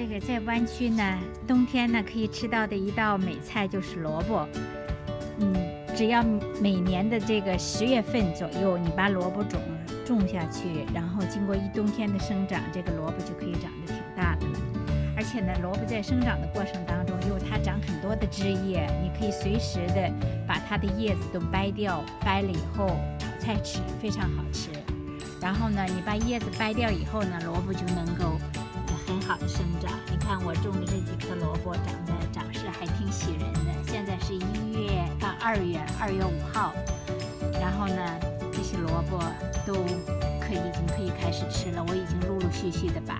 这个在湾区呢，冬天呢可以吃到的一道美菜就是萝卜。嗯，只要每年的这个十月份左右，你把萝卜种种下去，然后经过一冬天的生长，这个萝卜就可以长得挺大的了。而且呢，萝卜在生长的过程当中，因为它长很多的枝叶，你可以随时的把它的叶子都掰掉，掰了以后炒菜吃，非常好吃。然后呢，你把叶子掰掉以后呢，萝卜就能够很好的生长。你看我种的这几颗萝卜，长得长势还挺喜人的。现在是一月到二月，二月五号，然后呢，这些萝卜都可以已经可以开始吃了。我已经陆陆续续的把。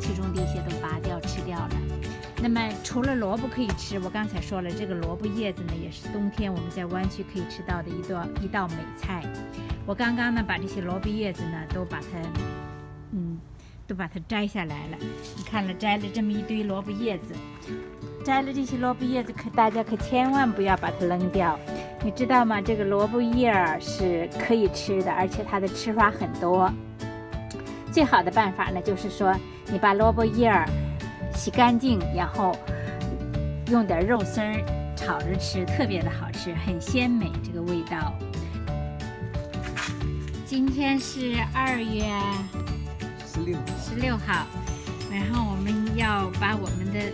其中的一些都拔掉吃掉了。那么除了萝卜可以吃，我刚才说了，这个萝卜叶子呢，也是冬天我们在湾区可以吃到的一道一道美菜。我刚刚呢把这些萝卜叶子呢都把它，都把它摘下来了。你看了摘了这么一堆萝卜叶子，摘了这些萝卜叶子，可大家可千万不要把它扔掉。你知道吗？这个萝卜叶儿是可以吃的，而且它的吃法很多。最好的办法呢，就是说。你把萝卜叶儿洗干净，然后用点肉丝儿炒着吃，特别的好吃，很鲜美，这个味道。今天是二月十六十六号，然后我们要把我们的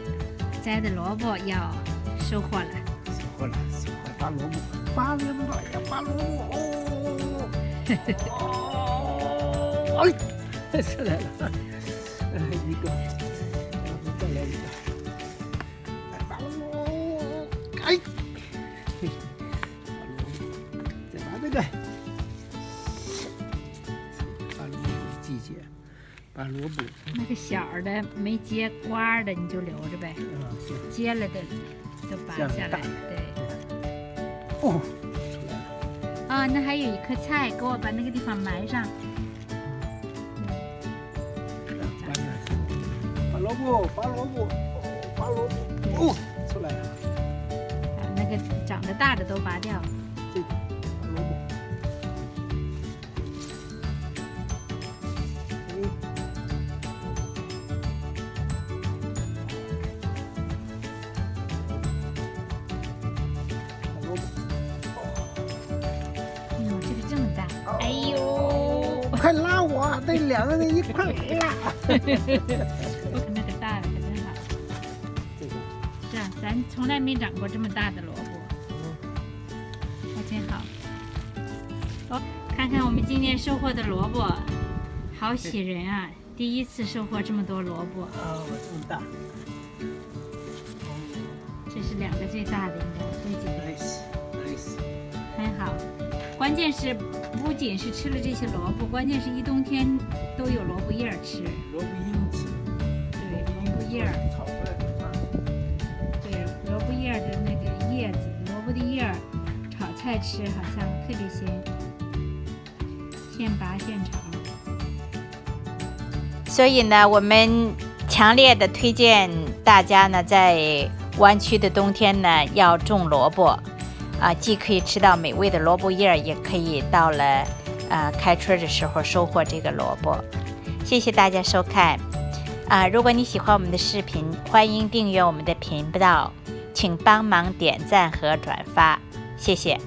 摘的萝卜要收获了。收获了，收获拔萝卜，拔萝卜呀，拔萝卜哦！哎，出来了。一个，然后再来一个，来拔萝哎，再拔这个，拔萝卜。那个小的没结瓜的你就留着呗，结了的都拔下来。对。哦，出来了。啊，那还有一颗菜，给我把那个地方埋上。拔萝卜，拔萝卜，拔萝卜，哦，出来了。把那个长得大的都拔掉。这个哎呦，快拉我，得两个人一块拉。看那个大的可真好，是啊咱从来没长过这么大的萝卜，还真好。哦，看看我们今天收获的萝卜，好喜人啊！第一次收获这么多萝卜。啊，这么大。这是两个最大的，应该这几个。nice，nice。很好。关键是不仅是吃了这些萝卜，关键是一冬天都有萝卜叶儿吃。萝卜缨子。对，萝卜叶儿。的那个叶子，萝卜的叶儿，炒菜吃好像特别鲜，现拔现炒。所以呢，我们强烈的推荐大家呢，在湾区的冬天呢，要种萝卜，啊，既可以吃到美味的萝卜叶儿，也可以到了呃开春的时候收获这个萝卜。谢谢大家收看，啊，如果你喜欢我们的视频，欢迎订阅我们的频道。请帮忙点赞和转发，谢谢。